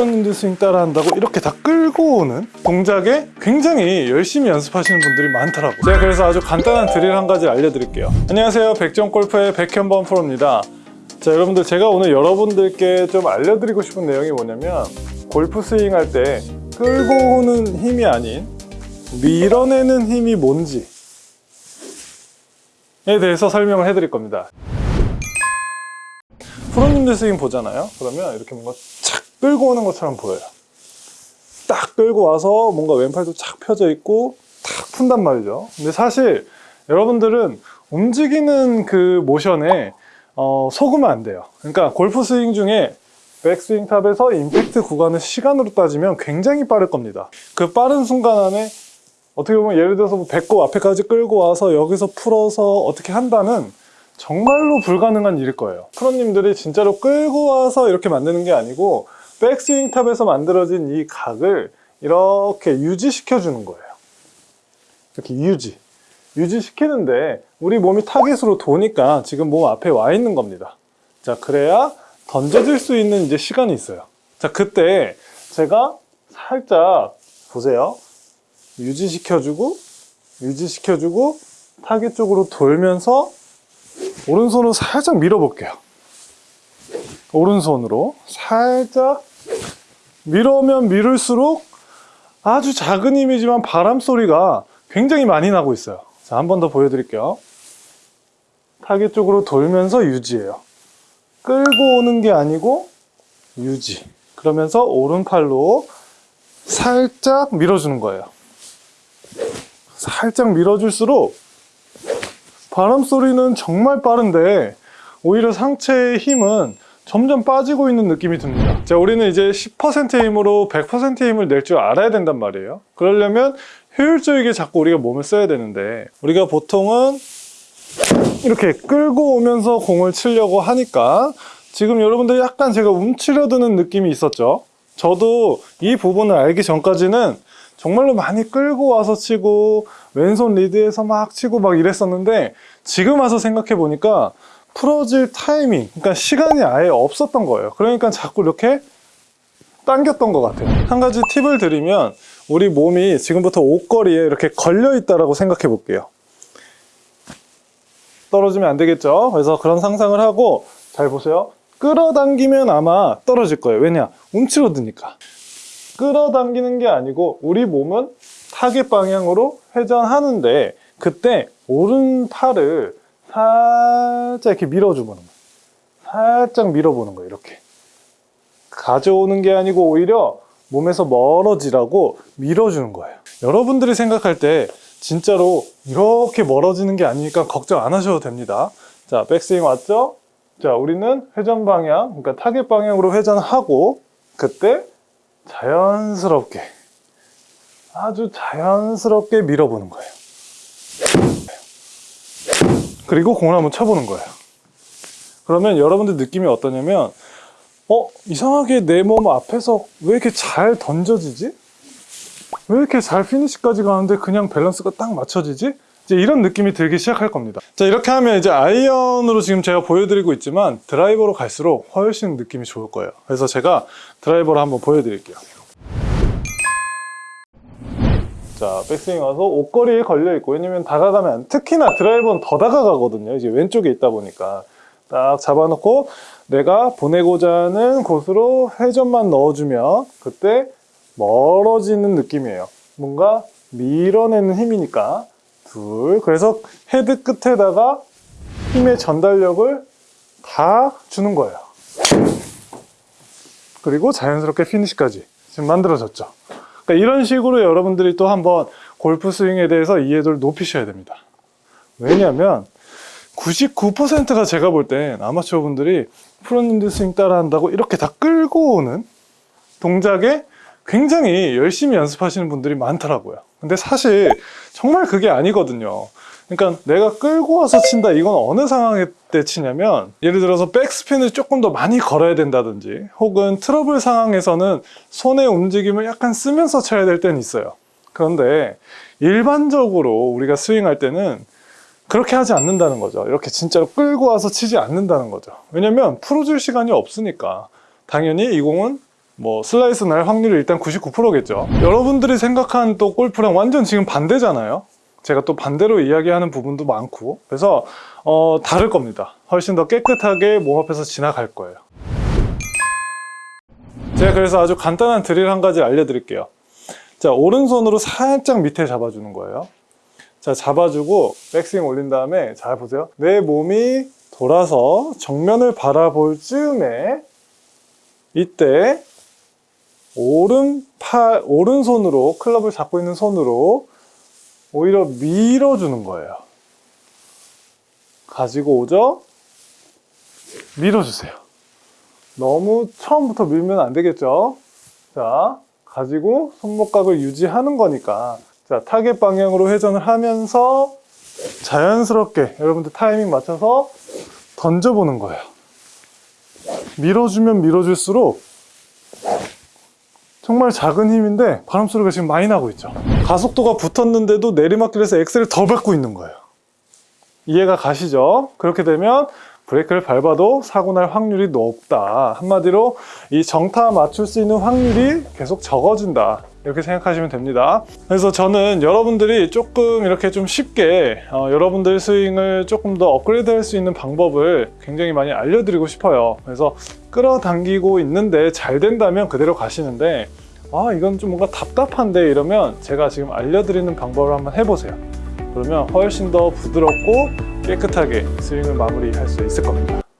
프로님들 스윙 따라 한다고 이렇게 다 끌고 오는 동작에 굉장히 열심히 연습하시는 분들이 많더라고요. 제가 그래서 아주 간단한 드릴 한 가지 알려드릴게요. 안녕하세요. 백종골프의 백현범 프로입니다. 자 여러분들 제가 오늘 여러분들께 좀 알려드리고 싶은 내용이 뭐냐면 골프 스윙 할 때 끌고 오는 힘이 아닌 밀어내는 힘이 뭔지에 대해서 설명을 해드릴 겁니다. 프로님들 스윙 보잖아요? 그러면 이렇게 뭔가 착 끌고 오는 것처럼 보여요. 딱 끌고 와서 뭔가 왼팔도 착 펴져 있고 탁 푼단 말이죠. 근데 사실 여러분들은 움직이는 그 모션에 어, 속으면 안 돼요. 그러니까 골프 스윙 중에 백스윙 top에서 임팩트 구간을 시간으로 따지면 굉장히 빠를 겁니다. 그 빠른 순간 안에 어떻게 보면 예를 들어서 뭐 배꼽 앞에까지 끌고 와서 여기서 풀어서 어떻게 한다는 정말로 불가능한 일일 거예요. 프로님들이 진짜로 끌고 와서 이렇게 만드는 게 아니고 백스윙 top에서 만들어진 이 각을 이렇게 유지시켜 주는 거예요. 이렇게 유지. 유지시키는데 우리 몸이 타겟으로 도니까 지금 몸 앞에 와 있는 겁니다. 자 그래야 던져질 수 있는 이제 시간이 있어요. 자 그때 제가 살짝 보세요. 유지시켜주고 유지시켜주고 타겟 쪽으로 돌면서 오른손으로 살짝 밀어볼게요. 오른손으로 살짝 밀으면 밀을수록 아주 작은 힘이지만 바람 소리가 굉장히 많이 나고 있어요. 자, 한 번 더 보여드릴게요. 타겟 쪽으로 돌면서 유지해요. 끌고 오는 게 아니고 유지. 그러면서 오른팔로 살짝 밀어주는 거예요. 살짝 밀어줄수록 바람 소리는 정말 빠른데 오히려 상체의 힘은 점점 빠지고 있는 느낌이 듭니다. 자 우리는 이제 10%의 힘으로 100%의 힘을 낼 줄 알아야 된단 말이에요. 그러려면 효율적이게 자꾸 우리가 몸을 써야 되는데 우리가 보통은 이렇게 끌고 오면서 공을 치려고 하니까 지금 여러분들 약간 제가 움츠려드는 느낌이 있었죠? 저도 이 부분을 알기 전까지는 정말로 많이 끌고 와서 치고 왼손 리드에서 막 치고 막 이랬었는데 지금 와서 생각해 보니까 풀어질 타이밍 그러니까 시간이 아예 없었던 거예요. 그러니까 자꾸 이렇게 당겼던 것 같아요. 한 가지 팁을 드리면 우리 몸이 지금부터 옷걸이에 이렇게 걸려 있다고 생각해 볼게요. 떨어지면 안 되겠죠? 그래서 그런 상상을 하고 잘 보세요. 끌어당기면 아마 떨어질 거예요. 왜냐? 움츠러드니까. 끌어당기는 게 아니고 우리 몸은 타겟 방향으로 회전하는데 그때 오른 팔을 살짝 이렇게 밀어주는 거예요 살짝 밀어보는 거예요 이렇게. 가져오는 게 아니고 오히려 몸에서 멀어지라고 밀어주는 거예요. 여러분들이 생각할 때 진짜로 이렇게 멀어지는 게 아니니까 걱정 안 하셔도 됩니다. 자 백스윙 왔죠? 자 우리는 회전 방향 그러니까 타겟 방향으로 회전하고 그때 자연스럽게 아주 자연스럽게 밀어보는 거예요 그리고 공을 한번 쳐보는 거예요 그러면 여러분들 느낌이 어떠냐면 어? 이상하게 내 몸 앞에서 왜 이렇게 잘 던져지지? 왜 이렇게 잘 피니시까지 가는데 그냥 밸런스가 딱 맞춰지지? 이제 이런 느낌이 들기 시작할 겁니다 자 이렇게 하면 이제 아이언으로 지금 제가 보여드리고 있지만 드라이버로 갈수록 훨씬 느낌이 좋을 거예요 그래서 제가 드라이버로 한번 보여드릴게요 자 백스윙 와서 옷걸이에 걸려 있고 왜냐면 다가가면 특히나 드라이버는 더 다가가거든요. 이제 왼쪽에 있다 보니까. 딱 잡아놓고 내가 보내고자 하는 곳으로 회전만 넣어주면 그때 멀어지는 느낌이에요. 뭔가 밀어내는 힘이니까. 둘 그래서 헤드 끝에다가 힘의 전달력을 다 주는 거예요. 그리고 자연스럽게 피니시까지 지금 만들어졌죠 그러니까 이런 식으로 여러분들이 또 한번 골프 스윙에 대해서 이해도를 높이셔야 됩니다. 왜냐하면 99%가 제가 볼 땐 아마추어 분들이 프로님들 스윙 따라 한다고 이렇게 다 끌고 오는 동작에 굉장히 열심히 연습하시는 분들이 많더라고요. 근데 사실 정말 그게 아니거든요 그러니까 내가 끌고 와서 친다 이건 어느 상황에 때 치냐면 예를 들어서 백스핀을 조금 더 많이 걸어야 된다든지 혹은 트러블 상황에서는 손의 움직임을 약간 쓰면서 쳐야 될 때는 있어요 그런데 일반적으로 우리가 스윙할 때는 그렇게 하지 않는다는 거죠 이렇게 진짜로 끌고 와서 치지 않는다는 거죠 왜냐면 풀어줄 시간이 없으니까 당연히 이 공은 뭐 슬라이스 날 확률이 일단 99%겠죠. 여러분들이 생각한 또 골프랑 완전 지금 반대잖아요. 제가 또 반대로 이야기하는 부분도 많고 그래서 어, 다를 겁니다. 훨씬 더 깨끗하게 몸 앞에서 지나갈 거예요. 제가 그래서 아주 간단한 드릴 한 가지 알려드릴게요. 자 오른손으로 살짝 밑에 잡아주는 거예요. 자 잡아주고 백스윙 올린 다음에 잘 보세요. 내 몸이 돌아서 정면을 바라볼 즈음에 이때 오른팔 오른손으로 클럽을 잡고 있는 손으로 오히려 밀어주는 거예요. 가지고 오죠? 밀어주세요. 너무 처음부터 밀면 안 되겠죠? 자, 가지고 손목각을 유지하는 거니까. 자, 타겟 방향으로 회전을 하면서 자연스럽게 여러분들 타이밍 맞춰서 던져보는 거예요. 밀어주면 밀어줄수록 정말 작은 힘인데 바람 소리가 지금 많이 나고 있죠. 가속도가 붙었는데도 내리막길에서 엑셀을 더 밟고 있는 거예요. 이해가 가시죠? 그렇게 되면 브레이크를 밟아도 사고 날 확률이 높다. 한마디로 이 정타 맞출 수 있는 확률이 계속 적어진다. 이렇게 생각하시면 됩니다. 그래서 저는 여러분들이 조금 이렇게 좀 쉽게 어, 여러분들 스윙을 조금 더 업그레이드 할 수 있는 방법을 굉장히 많이 알려드리고 싶어요. 그래서 끌어당기고 있는데 잘 된다면 그대로 가시는데 아 이건 좀 뭔가 답답한데 이러면 제가 지금 알려드리는 방법을 한번 해보세요. 그러면 훨씬 더 부드럽고 깨끗하게 스윙을 마무리할 수 있을 겁니다.